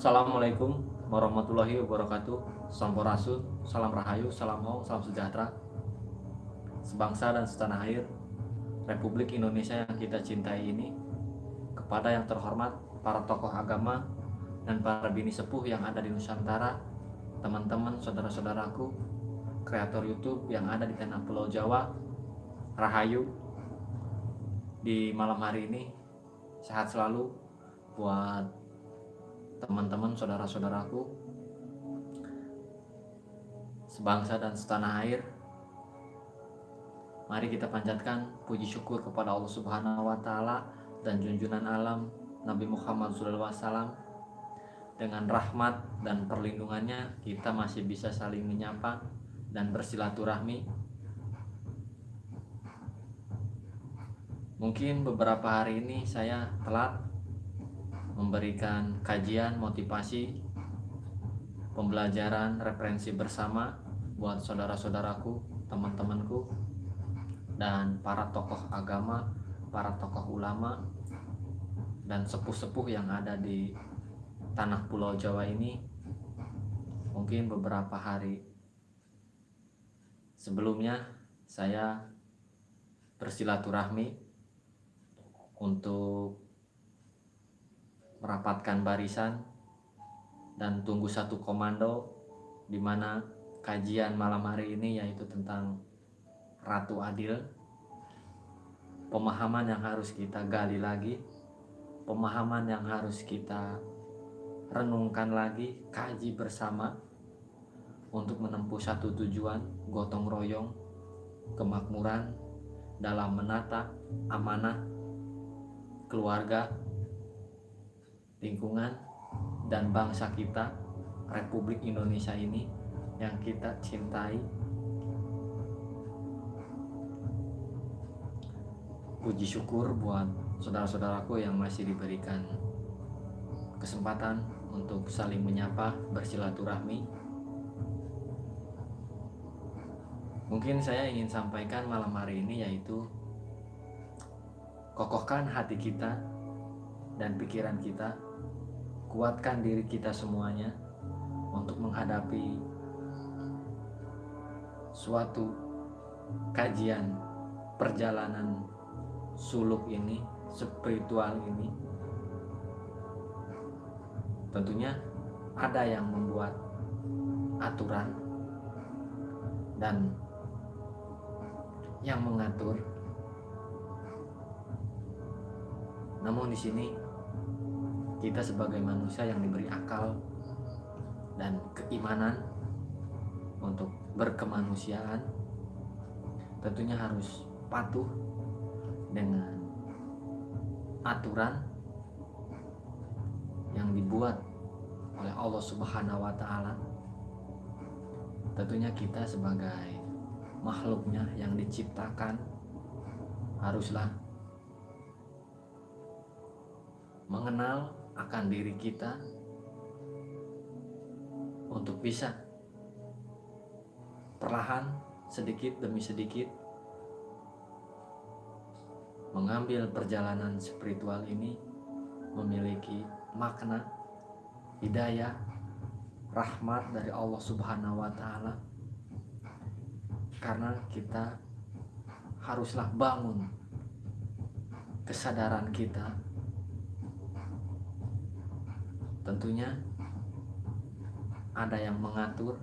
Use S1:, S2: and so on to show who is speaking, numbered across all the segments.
S1: Assalamualaikum warahmatullahi wabarakatuh. Sampurasun, salam rahayu, salam hong, salam sejahtera. Sebangsa dan setanah air Republik Indonesia yang kita cintai ini Kepada yang terhormat para tokoh agama Dan para bini sepuh yang ada di Nusantara Teman-teman, saudara-saudaraku Kreator Youtube yang ada di tanah pulau Jawa Rahayu Di malam hari ini Sehat selalu buat teman-teman saudara-saudaraku sebangsa dan setanah air mari kita panjatkan puji syukur kepada Allah Subhanahu wa taala dan junjungan alam Nabi Muhammad SAW dengan rahmat dan perlindungannya kita masih bisa saling menyapa dan bersilaturahmi. Mungkin beberapa hari ini saya telat memberikan kajian motivasi pembelajaran referensi bersama buat saudara-saudaraku teman-temanku dan para tokoh agama para tokoh ulama dan sepuh-sepuh yang ada di tanah pulau Jawa ini mungkin beberapa hari sebelumnya saya bersilaturahmi untuk merapatkan barisan dan tunggu satu komando di mana kajian malam hari ini yaitu tentang Ratu Adil. Pemahaman yang harus kita gali lagi pemahaman yang harus kita renungkan lagi kaji bersama untuk menempuh satu tujuan gotong royong kemakmuran dalam menata amanah keluarga lingkungan dan bangsa kita Republik Indonesia ini yang kita cintai. Puji syukur buat saudara-saudaraku yang masih diberikan kesempatan untuk saling menyapa bersilaturahmi. Mungkin saya ingin sampaikan malam hari ini yaitu kokohkan hati kita dan pikiran kita kuatkan diri kita semuanya untuk menghadapi suatu kajian perjalanan suluk ini, spiritual ini. Tentunya ada yang membuat aturan dan yang mengatur. Namun di sini kita sebagai manusia yang diberi akal dan keimanan untuk berkemanusiaan tentunya harus patuh dengan aturan yang dibuat oleh Allah Subhanahu wa taala. Tentunya kita sebagai makhluknya yang diciptakan haruslah mengenal akan diri kita untuk bisa perlahan sedikit demi sedikit mengambil perjalanan spiritual ini memiliki makna hidayah rahmat dari Allah Subhanahu wa taala. Karena kita haruslah bangun kesadaran kita tentunya ada yang mengatur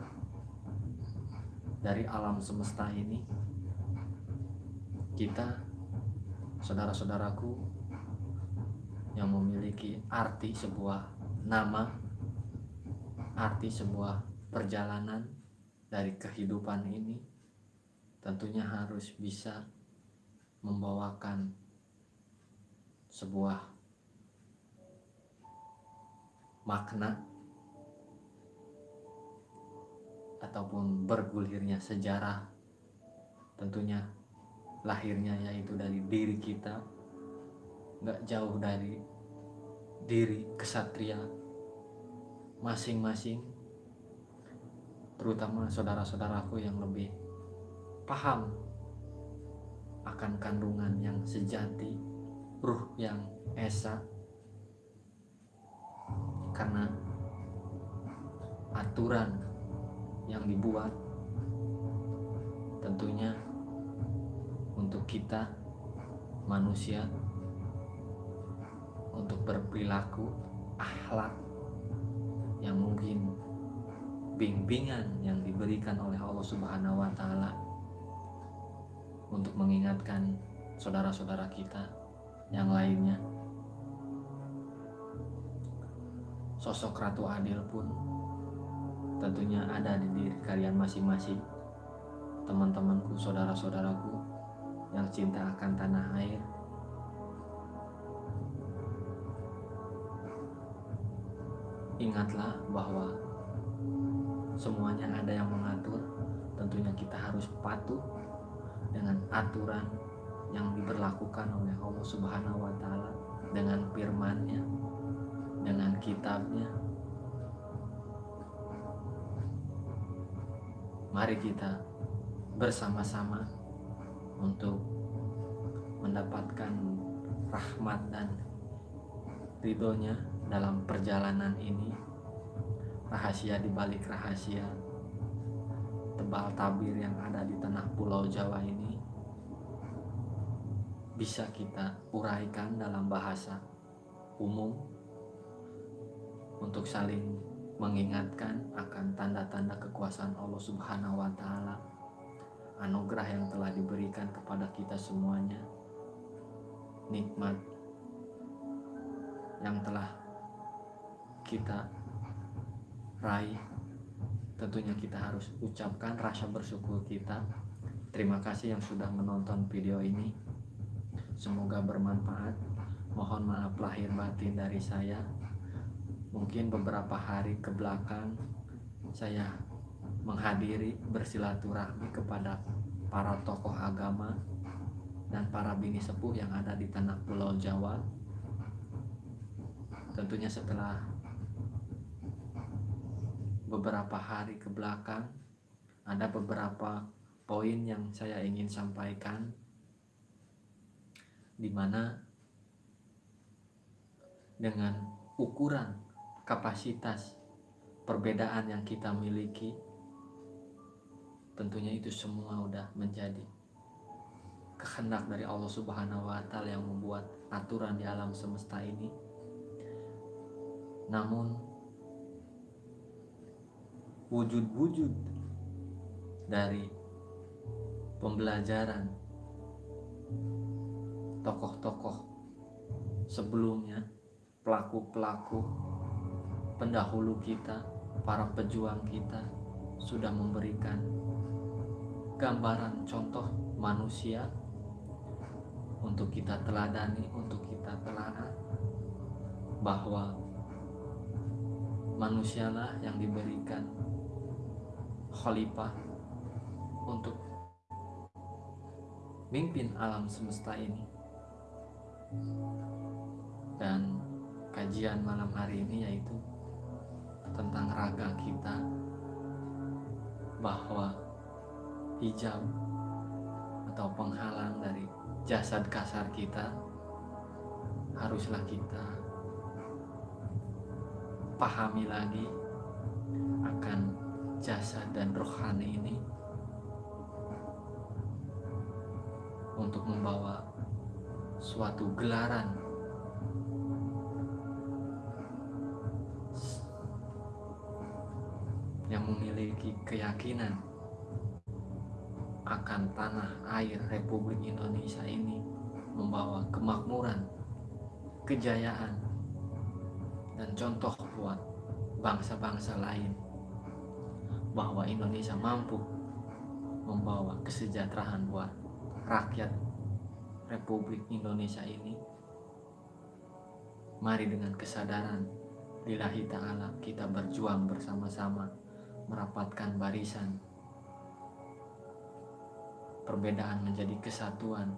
S1: dari alam semesta ini. Kita saudara-saudaraku yang memiliki arti sebuah nama arti sebuah perjalanan dari kehidupan ini tentunya harus bisa membawakan sebuah makna ataupun bergulirnya sejarah tentunya lahirnya yaitu dari diri kita nggak jauh dari diri kesatria masing-masing terutama saudara-saudaraku yang lebih paham akan kandungan yang sejati ruh yang esa karena aturan yang dibuat tentunya untuk kita manusia untuk berperilaku akhlak yang mungkin bimbingan yang diberikan oleh Allah Subhanahu wa taala untuk mengingatkan saudara-saudara kita yang lainnya. Sosok Ratu Adil pun tentunya ada di diri kalian masing-masing, teman-temanku, saudara-saudaraku yang cinta akan tanah air. Ingatlah bahwa semuanya ada yang mengatur, tentunya kita harus patuh dengan aturan yang diberlakukan oleh Allah Subhanahu wa taala dengan firman-Nya, kitabnya. Mari kita bersama-sama untuk mendapatkan rahmat dan ridhonya dalam perjalanan ini rahasia di balik rahasia tebal tabir yang ada di tanah pulau Jawa ini bisa kita uraikan dalam bahasa umum untuk saling mengingatkan akan tanda-tanda kekuasaan Allah Subhanahu wa taala anugerah yang telah diberikan kepada kita semuanya nikmat yang telah kita raih tentunya kita harus ucapkan rasa bersyukur kita terima kasih yang sudah menonton video ini Semoga bermanfaat. Mohon maaf lahir batin dari saya. Mungkin beberapa hari ke belakang saya menghadiri bersilaturahmi kepada para tokoh agama dan para bini sepuh yang ada di tanah pulau Jawa. Tentunya setelah beberapa hari ke belakang ada beberapa poin yang saya ingin sampaikan di mana dengan ukuran kapasitas perbedaan yang kita miliki tentunya itu semua udah menjadi kehendak dari Allah Subhanahu wa taala yang membuat aturan di alam semesta ini. Namun wujud-wujud dari pembelajaran tokoh-tokoh sebelumnya, pelaku-pelaku pendahulu kita, para pejuang kita sudah memberikan gambaran contoh manusia untuk kita teladani, untuk kita telaah bahwa manusialah yang diberikan khalifah untuk mimpin alam semesta ini. Dan kajian malam hari ini yaitu tentang raga kita. Bahwa hijab atau penghalang dari jasad kasar kita haruslah kita pahami lagi akan jasad dan rohani ini untuk membawa suatu gelaran memiliki keyakinan akan tanah air Republik Indonesia ini membawa kemakmuran, kejayaan, dan contoh buat bangsa-bangsa lain bahwa Indonesia mampu membawa kesejahteraan buat rakyat Republik Indonesia ini. Mari dengan kesadaran lillahi ta'ala kita berjuang bersama-sama merapatkan barisan. Perbedaan menjadi kesatuan.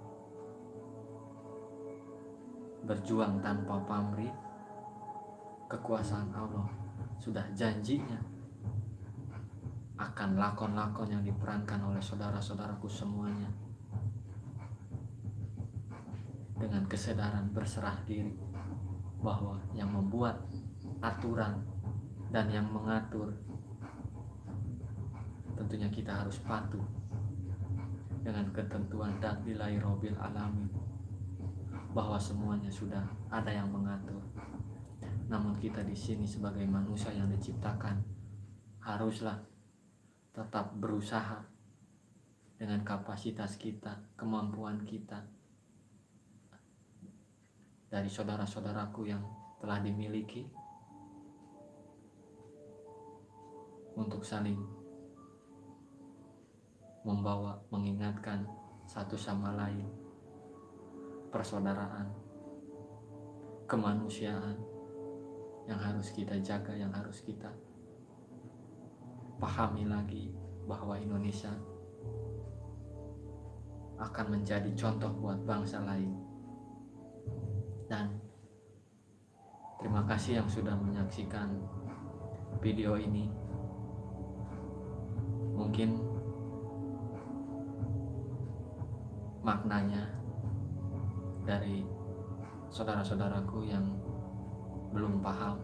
S1: Berjuang tanpa pamrih kekuasaan Allah sudah janjinya. Akan lakon-lakon yang diperankan oleh saudara-saudaraku semuanya. Dengan kesadaran berserah diri bahwa yang membuat aturan dan yang mengatur tentunya kita harus patuh dengan ketentuan dan nilai robil alami bahwa semuanya sudah ada yang mengatur. Namun kita di sini sebagai manusia yang diciptakan haruslah tetap berusaha dengan kapasitas kita, kemampuan kita dari saudara-saudaraku yang telah dimiliki untuk saling membawa, mengingatkan satu sama lain, persaudaraan, kemanusiaan yang harus kita jaga, yang harus kita pahami lagi bahwa Indonesia akan menjadi contoh buat bangsa lain. Dan terima kasih yang sudah menyaksikan video ini. Mungkin maknanya dari saudara-saudaraku yang belum paham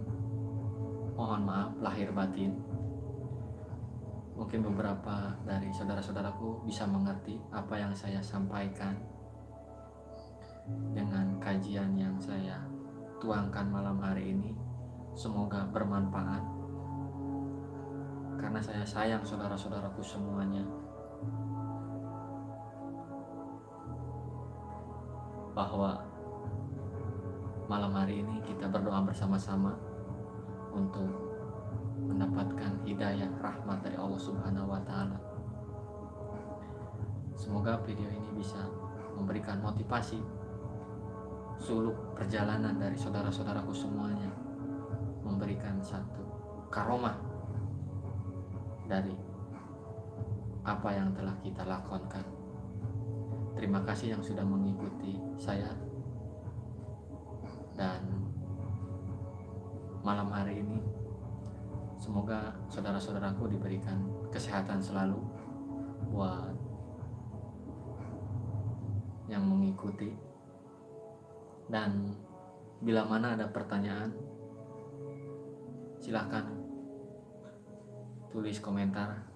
S1: mohon maaf lahir batin. Mungkin beberapa dari saudara-saudaraku bisa mengerti apa yang saya sampaikan dengan kajian yang saya tuangkan malam hari ini. Semoga bermanfaat. Karena saya sayang saudara-saudaraku semuanya bahwa malam hari ini kita berdoa bersama-sama untuk mendapatkan hidayah rahmat dari Allah Subhanahu wa taala. Semoga video ini bisa memberikan motivasi suluk perjalanan dari saudara-saudaraku semuanya memberikan satu karomah dari apa yang telah kita lakukan Terima kasih yang sudah mengikuti saya. Dan malam hari ini semoga saudara-saudaraku diberikan kesehatan selalu buat yang mengikuti. Dan bila mana ada pertanyaan silahkan tulis komentar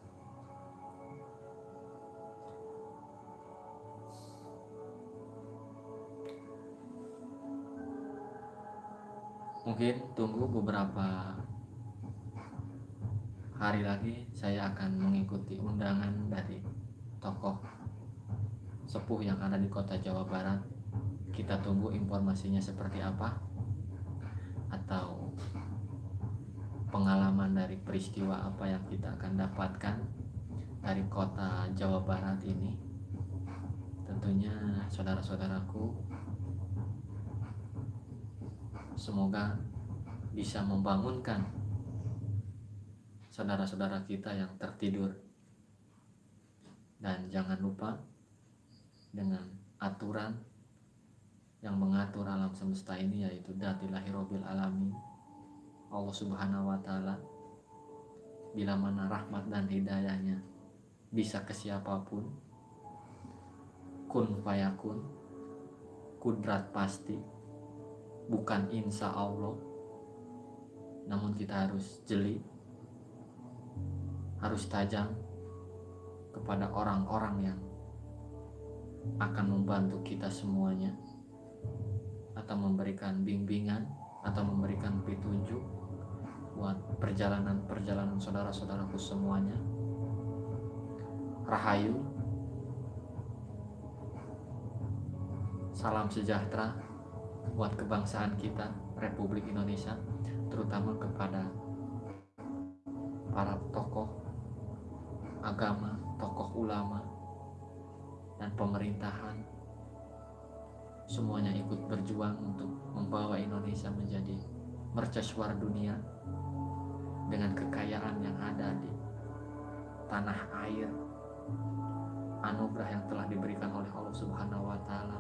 S1: mungkin tunggu beberapa hari lagi saya akan mengikuti undangan dari tokoh sepuh yang ada di kota Jawa Barat. Kita tunggu informasinya seperti apa atau pengalaman dari peristiwa apa yang kita akan dapatkan dari kota Jawa Barat ini. Tentunya saudara-saudaraku semoga bisa membangunkan saudara-saudara kita yang tertidur. Dan jangan lupa dengan aturan yang mengatur alam semesta ini yaitu datilahi robil alami Allah subhanahu wa ta'ala bila mana rahmat dan hidayahnya bisa ke siapa pun kun fayakun kudrat pasti bukan insya Allah. Namun kita harus jeli harus tajam kepada orang-orang yang akan membantu kita semuanya atau memberikan bimbingan atau memberikan petunjuk buat perjalanan-perjalanan saudara-saudaraku semuanya. Rahayu Salam sejahtera buat kebangsaan kita Republik Indonesia terutama kepada para tokoh agama, tokoh ulama dan pemerintahan. Semuanya ikut berjuang untuk membawa Indonesia menjadi mercusuar dunia dengan kekayaan yang ada di tanah air. Anugerah yang telah diberikan oleh Allah Subhanahu wa taala.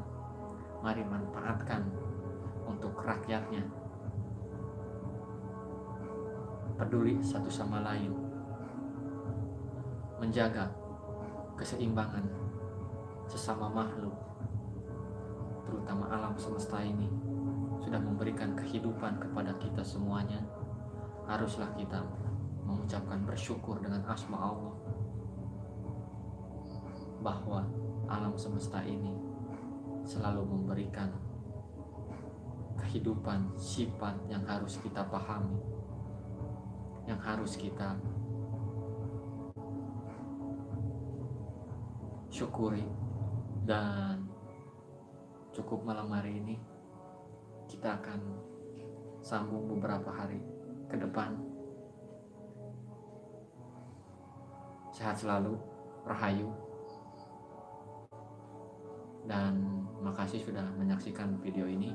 S1: Mari manfaatkan untuk rakyatnya. Peduli satu sama lain. Menjaga keseimbangan sesama makhluk terutama alam semesta ini sudah memberikan kehidupan kepada kita semuanya. Haruslah kita mengucapkan bersyukur dengan asma Allah bahwa alam semesta ini selalu memberikan kehidupan sifat yang harus kita pahami yang harus kita syukuri. Dan cukup malam hari ini kita akan sambung beberapa hari ke depan. Sehat selalu rahayu. Dan makasih sudah menyaksikan video ini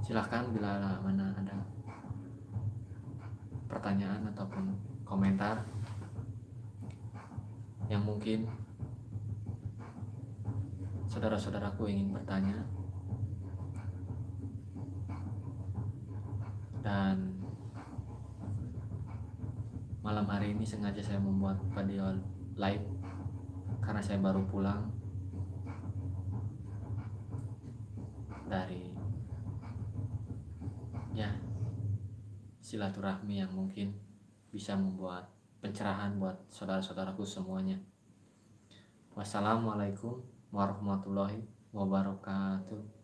S1: silahkan bila mana ada pertanyaan ataupun komentar yang mungkin saudara-saudaraku ingin bertanya. Dan malam hari ini sengaja saya membuat video live karena saya baru pulang dari ya silaturahmi yang mungkin bisa membuat pencerahan buat saudara-saudaraku semuanya. Wassalamualaikum warahmatullahi wabarakatuh.